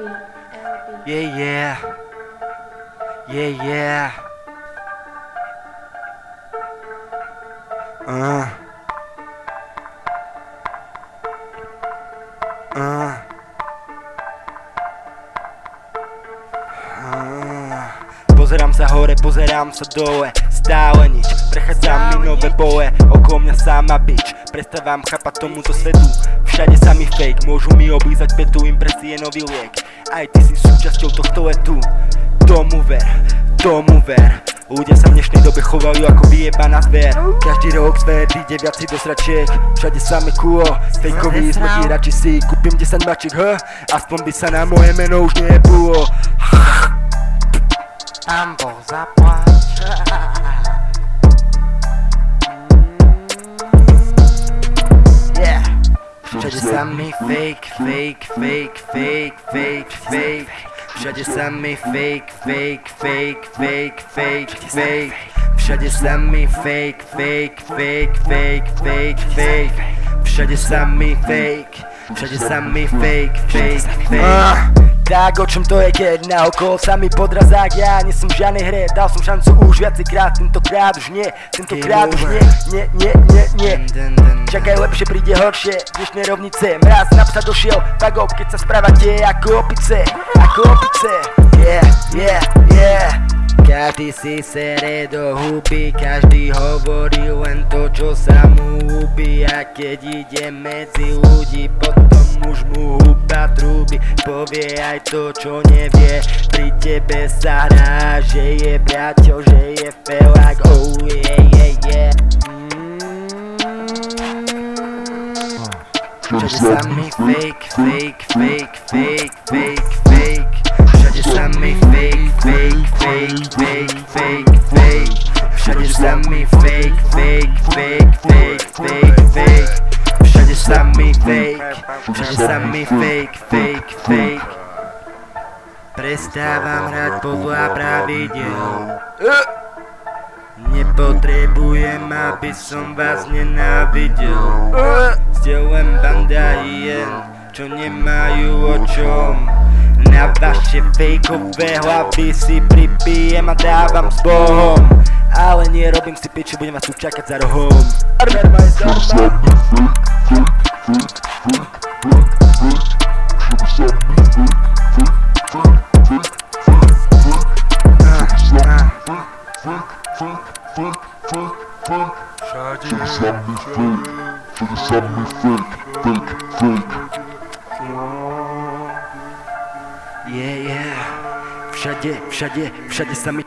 Yeah, yeah. Yeah, yeah. Uh. Uh. Pozerám sa hore, pozerám sa dole. Stále nič, prechádzam mi nové boje. Okolo mňa sama bič Prestávam chápať tomuto svetu. Všade sa mi fake, môžu mi oblízať petu Impresie nový liek. Aj ty si súčasťou tohto letu. Tomu ver, tomu ver. Ľudia sa v dnešnej dobe chovajú ako vyjebaná zver. Každý rok svet ide viac si do sračiek Všade samé kulo, fejkový smrti radši si Kúpim 10 mačiek, h? Aspoň by sa na moje meno už nebulo Všade samý fake, fake, fake, fake, fake, fake Všade samý fake, fake, fake, fake, fake, fake Všade samý fake, fake, fake, fake, fake, fake Všade samý fake, všade samý fake, fake, fake tak o čom to je, keď na okolo sa mi podrazák? Ja nie som v žiadnej hre, dal som šancu už viacejkrát Tentokrát už nie, tentokrát už nie, nie, nie, nie, nie. Čakaj, lepšie príde horšie, dnešné rovnice. Mraz na psa došiel, tak keď sa správate ako opice Ako opice, yeah, yeah, yeah. Každý si sere do huby, každý hovorí len to, A keď ide medzi ľudí, potom už mu huba trúby. Povie aj to, čo nevie, pri tebe sa hrá Že je priateľ, že je felák, oh yeah, yeah, yeah. Všade sa mi fake, fake, fake, fake, fake, fake Mi fake, fake, fake, fake, fake, fake. Všade mi fake, všade mi fake, fake, fake. Prestávam hrať podľa pravidel. Nepotrebujem, aby som vás nenávidel. Ste len banda hien, čo nemajú o čom Na vaše fejkové hlavy si pripijem a dávam s Bohom Ale nie robím si piči, budem vás tu čakať za rohom Armer majstorma Všade samý fake, všade samý fake, fake, fake. Yeah, yeah. Všade, všade, všade sa mi